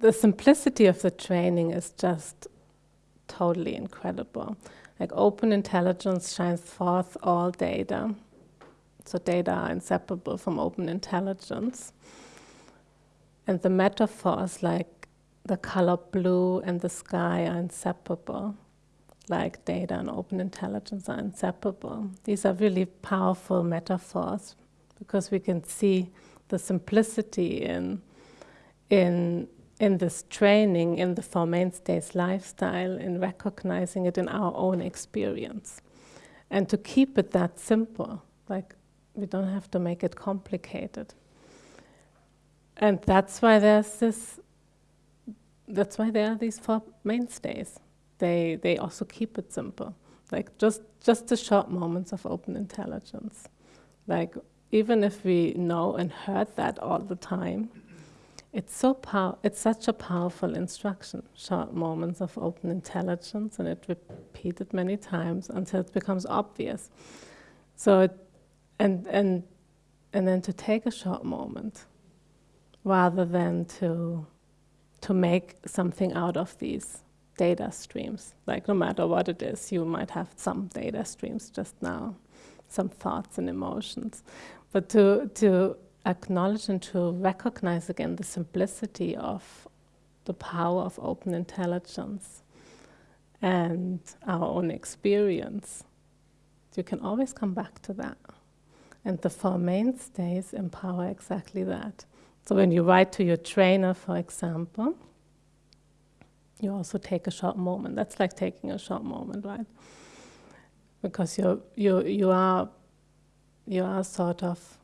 the simplicity of the training is just totally incredible. Like open intelligence shines forth all data. So data are inseparable from open intelligence. And the metaphors like the color blue and the sky are inseparable, like data and open intelligence are inseparable. These are really powerful metaphors because we can see the simplicity in, in, in this training, in the Four Mainstays lifestyle, in recognizing it in our own experience. And to keep it that simple, like we don't have to make it complicated. And that's why there's this, that's why there are these four mainstays. They, they also keep it simple. Like just, just the short moments of open intelligence. Like even if we know and heard that all the time, it's so pow it's such a powerful instruction, short moments of open intelligence, and it repeated many times until it becomes obvious. So it, and and and then to take a short moment rather than to, to make something out of these data streams. Like no matter what it is, you might have some data streams just now, some thoughts and emotions. But to, to acknowledge and to recognize again the simplicity of the power of open intelligence and our own experience, you can always come back to that. And the Four Mainstays empower exactly that. So when you write to your trainer, for example, you also take a short moment. That's like taking a short moment, right? Because you you you are you are sort of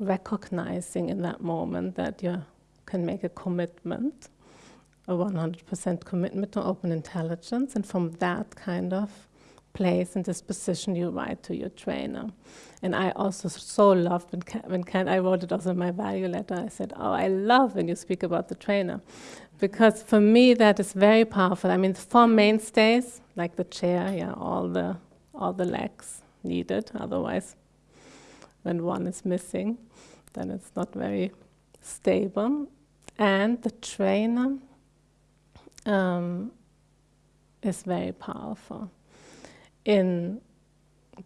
recognizing in that moment that you can make a commitment, a 100% commitment to open intelligence, and from that kind of place and disposition you write to your trainer. And I also so loved when, when Ken, I wrote it also in my value letter, I said, oh, I love when you speak about the trainer. Because for me, that is very powerful. I mean, four mainstays, like the chair, yeah, all the, all the legs needed. Otherwise, when one is missing, then it's not very stable. And the trainer um, is very powerful in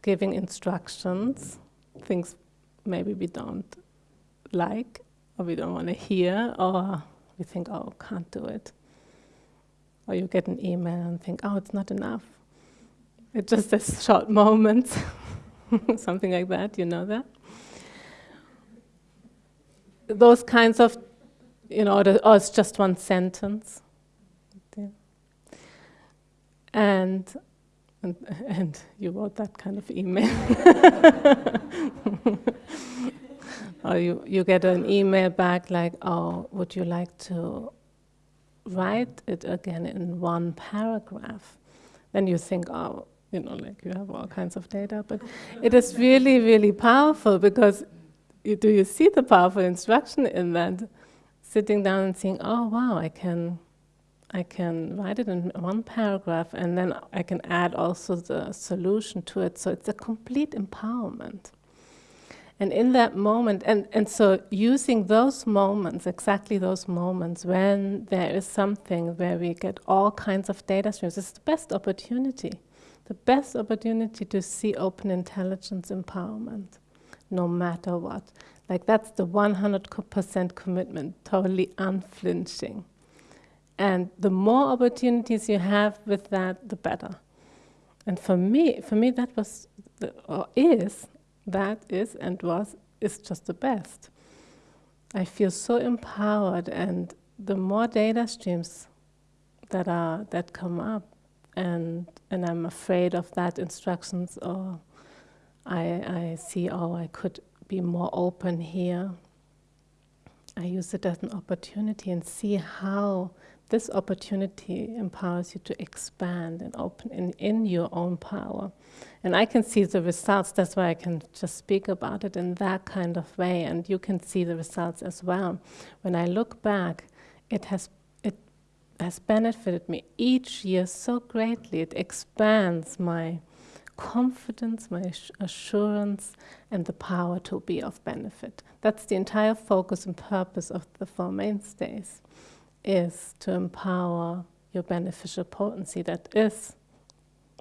giving instructions, things maybe we don't like or we don't want to hear or we think, oh, can't do it. Or you get an email and think, oh, it's not enough. It's just says short moment, something like that, you know that? Those kinds of, you know, or oh, it's just one sentence. And and, and you wrote that kind of email. or you, you get an email back like, oh, would you like to write it again in one paragraph? Then you think, oh, you know, like you have all kinds of data, but it is really, really powerful because you, do you see the powerful instruction in that? Sitting down and saying, oh, wow, I can I can write it in one paragraph and then I can add also the solution to it. So it's a complete empowerment. And in that moment, and, and so using those moments, exactly those moments when there is something where we get all kinds of data streams, it's the best opportunity. The best opportunity to see open intelligence empowerment, no matter what. Like that's the 100% commitment, totally unflinching. And the more opportunities you have with that, the better. And for me, for me that was, the, or is, that is and was, is just the best. I feel so empowered and the more data streams that are, that come up and, and I'm afraid of that instructions or I, I see, oh, I could be more open here. I use it as an opportunity and see how this opportunity empowers you to expand and open in, in your own power. And I can see the results, that's why I can just speak about it in that kind of way, and you can see the results as well. When I look back, it has, it has benefited me each year so greatly. It expands my confidence, my assurance, and the power to be of benefit. That's the entire focus and purpose of the Four Mainstays is to empower your beneficial potency that is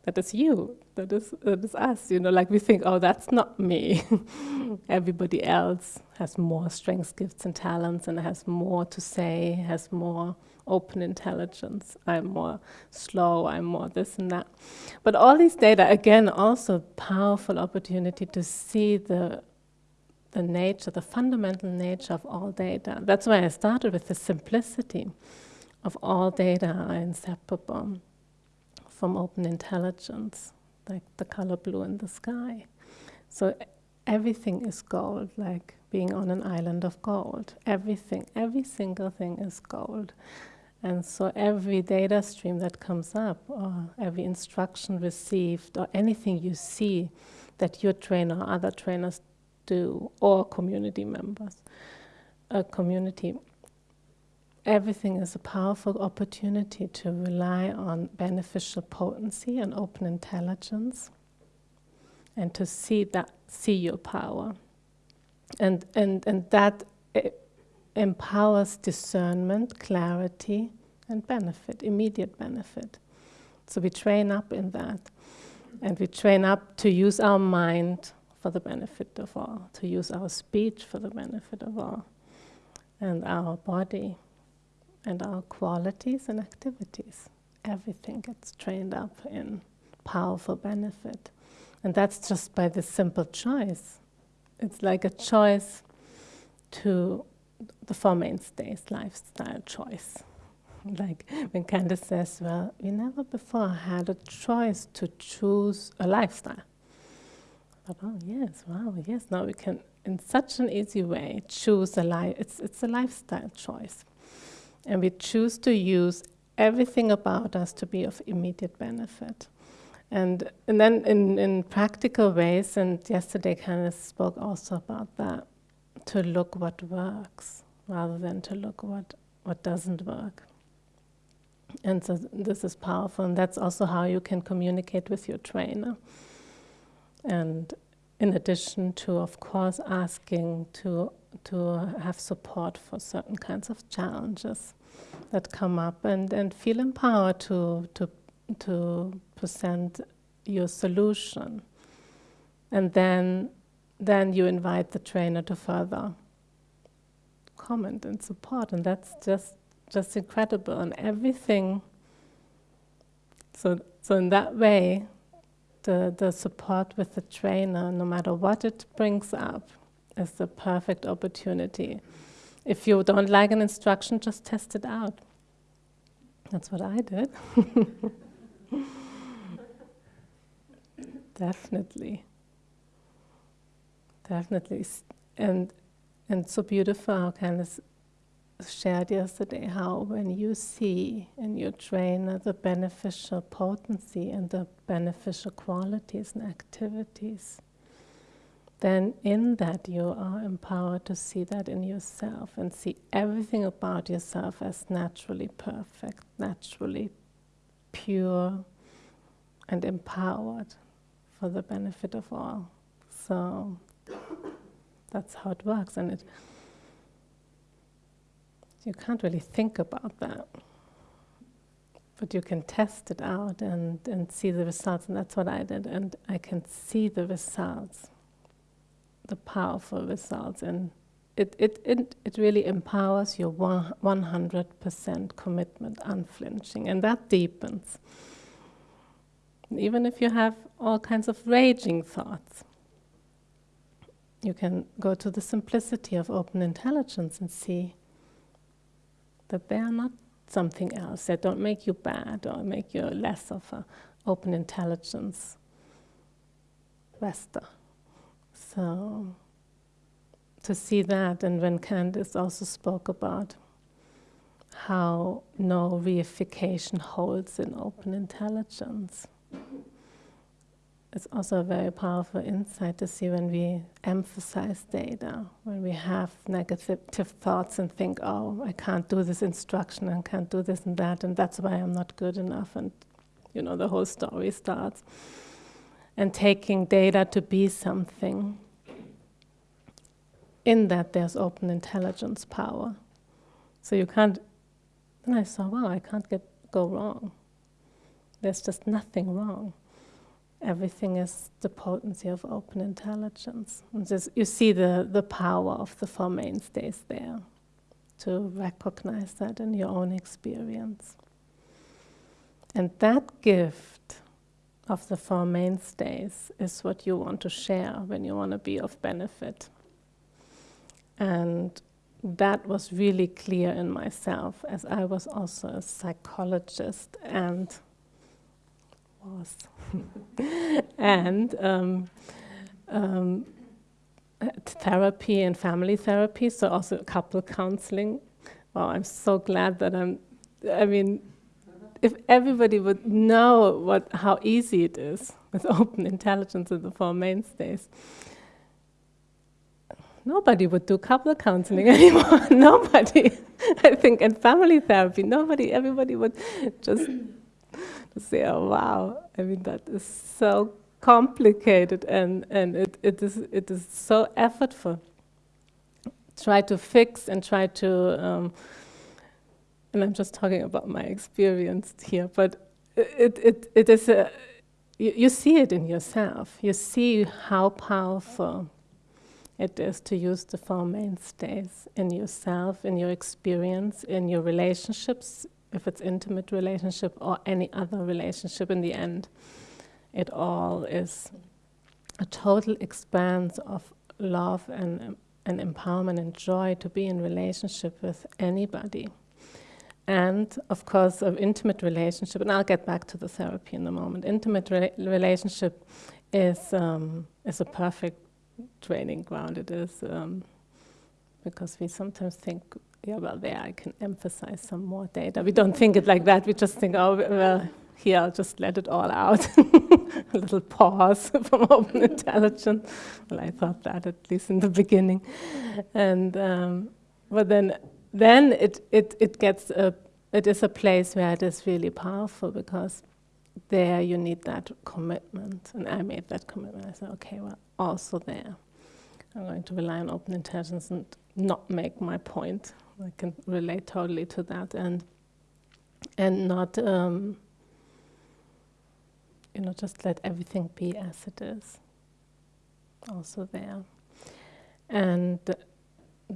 that is you that is that is us you know like we think oh that's not me. Everybody else has more strengths gifts and talents and has more to say has more open intelligence. I'm more slow i'm more this and that. But all these data again also powerful opportunity to see the the nature the fundamental nature of all data. That's why i started with the simplicity of all data are inseparable from open intelligence like the color blue in the sky. So everything is gold, like being on an island of gold. Everything, every single thing is gold. And so every data stream that comes up, or every instruction received, or anything you see that your trainer or other trainers do, or community members, a community everything is a powerful opportunity to rely on beneficial potency and open intelligence and to see that see your power. And and and that eh, empowers discernment clarity and benefit immediate benefit. So we train up in that. And we train up to use our mind for the benefit of all to use our speech for the benefit of all and our body and our qualities and activities. Everything gets trained up in powerful benefit. And that's just by this simple choice. It's like a choice to the Four Mainstays lifestyle choice. Like when Candice says, Well, we never before had a choice to choose a lifestyle. But oh, yes, wow, yes, now we can, in such an easy way, choose a life. It's, it's a lifestyle choice. And we choose to use everything about us to be of immediate benefit. And, and then in, in practical ways, and yesterday Candice spoke also about that, to look what works rather than to look what, what doesn't work. And so this is powerful, and that's also how you can communicate with your trainer. And in addition to, of course, asking to to have support for certain kinds of challenges that come up and, and feel empowered to, to, to present your solution. And then, then you invite the trainer to further comment and support. And that's just, just incredible. And everything, so, so in that way, the, the support with the trainer, no matter what it brings up, is the perfect opportunity. If you don't like an instruction, just test it out. That's what I did. Definitely. Definitely. And and so beautiful how Candice shared yesterday how when you see in your trainer the beneficial potency and the beneficial qualities and activities then in that you are empowered to see that in yourself and see everything about yourself as naturally perfect, naturally pure, and empowered for the benefit of all. So that's how it works, and it you can't really think about that. But you can test it out and, and see the results, and that's what I did, and I can see the results the powerful results and it, it, it, it really empowers your 100% commitment, unflinching, and that deepens. Even if you have all kinds of raging thoughts, you can go to the simplicity of open intelligence and see that they are not something else. that don't make you bad or make you less of an open intelligence Vesta. So, to see that, and when Candice also spoke about how no reification holds in open intelligence, it's also a very powerful insight to see when we emphasize data, when we have negative thoughts and think, oh, I can't do this instruction and can't do this and that, and that's why I'm not good enough, and you know, the whole story starts. And taking data to be something in that there's open intelligence power. So you can't then I saw, wow, I can't get go wrong. There's just nothing wrong. Everything is the potency of open intelligence. And just, you see the, the power of the Four Mainstays there to recognize that in your own experience. And that gift of the Four Mainstays is what you want to share when you want to be of benefit. And that was really clear in myself as I was also a psychologist and was and um, um, therapy and family therapy, so also couple counseling. Wow, I'm so glad that I'm. I mean, if everybody would know what how easy it is with open intelligence in the Four Mainstays, nobody would do couple counseling anymore. nobody. I think, and family therapy, nobody, everybody would just, just say, oh, wow. I mean, that is so complicated and, and it, it, is, it is so effortful. Try to fix and try to, um, and I'm just talking about my experience here, but it, it, it is a, you, you see it in yourself. You see how powerful it is to use the Four Mainstays in yourself, in your experience, in your relationships, if it's intimate relationship or any other relationship in the end. It all is a total expanse of love and, and empowerment and joy to be in relationship with anybody. And of course, of intimate relationship, and I'll get back to the therapy in a moment. Intimate re relationship is um, is a perfect training ground it is, um, because we sometimes think, yeah, well, there I can emphasize some more data. We don't think it like that. We just think, oh, well, here I'll just let it all out. a little pause from open intelligence. Well, I thought that at least in the beginning, and um, but then then it it it gets a it is a place where it is really powerful because there you need that commitment. And I made that commitment. I said, okay, well, also there. I'm going to rely on open intelligence and not make my point. I can relate totally to that and and not um, you know just let everything be as it is. Also there, and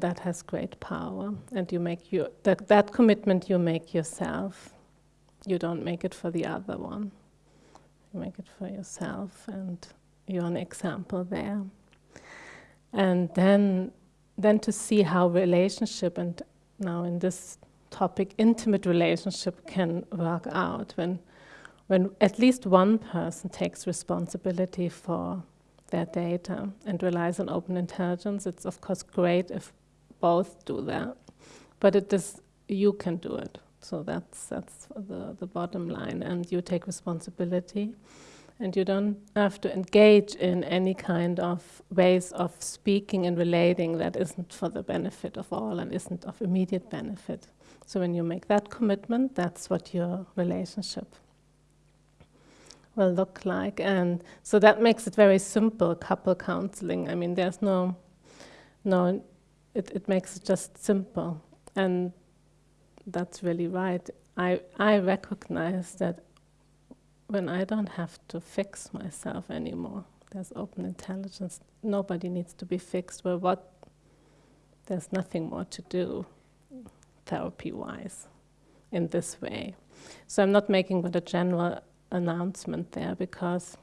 that has great power. And you make your that that commitment you make yourself. You don't make it for the other one. You make it for yourself, and you're an example there. And then, then to see how relationship, and now in this topic, intimate relationship can work out when, when at least one person takes responsibility for their data and relies on open intelligence. It's of course great if both do that, but it is you can do it. So that's that's the the bottom line, and you take responsibility and you don't have to engage in any kind of ways of speaking and relating that isn't for the benefit of all and isn't of immediate benefit. So when you make that commitment, that's what your relationship will look like. And so that makes it very simple, couple counseling. I mean, there's no, no, it, it makes it just simple. And that's really right. I, I recognize that when I don't have to fix myself anymore. There's open intelligence. Nobody needs to be fixed. Well, what? There's nothing more to do, therapy-wise, in this way. So I'm not making but a general announcement there because,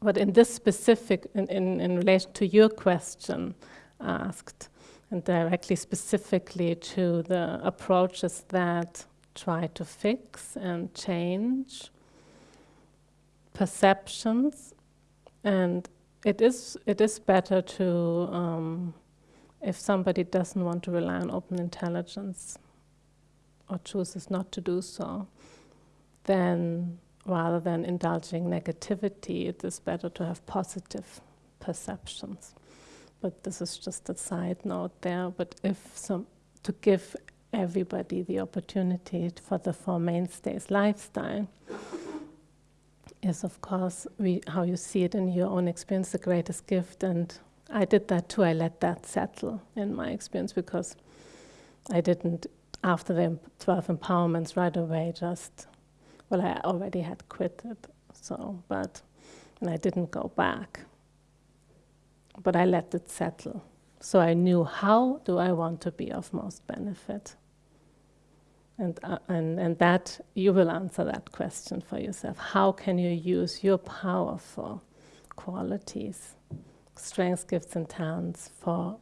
but in this specific, in, in, in relation to your question asked, and directly specifically to the approaches that try to fix and change perceptions, and it is it is better to um, if somebody doesn't want to rely on open intelligence or chooses not to do so, then rather than indulging negativity, it is better to have positive perceptions. But this is just a side note there. But if some to give everybody the opportunity for the Four Mainstays lifestyle is, of course, we, how you see it in your own experience, the greatest gift. And I did that too. I let that settle in my experience because I didn't after the 12 empowerments right away just, well, I already had quit it, so, but, and I didn't go back. But I let it settle. So I knew how do I want to be of most benefit. And, uh, and, and that, you will answer that question for yourself. How can you use your powerful qualities, strengths, gifts, and talents for,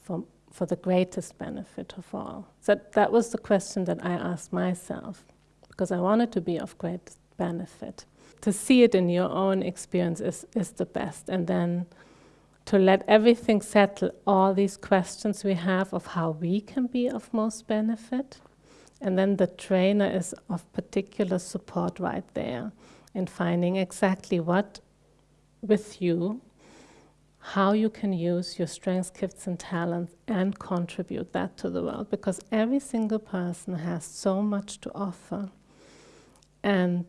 for, for the greatest benefit of all? So that was the question that I asked myself, because I wanted to be of great benefit. To see it in your own experience is, is the best. And then to let everything settle, all these questions we have of how we can be of most benefit. And then the trainer is of particular support right there in finding exactly what with you, how you can use your strengths, gifts, and talents and contribute that to the world. Because every single person has so much to offer. And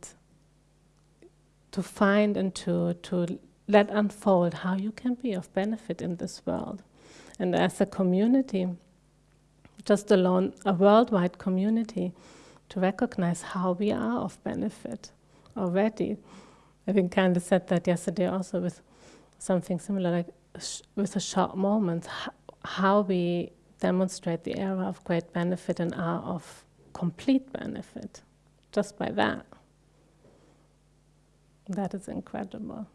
to find and to, to let unfold how you can be of benefit in this world. And as a community, just alone, a worldwide community, to recognize how we are of benefit already. I think Candice said that yesterday also with something similar, like with a short moment, how we demonstrate the era of great benefit and are of complete benefit, just by that. That is incredible.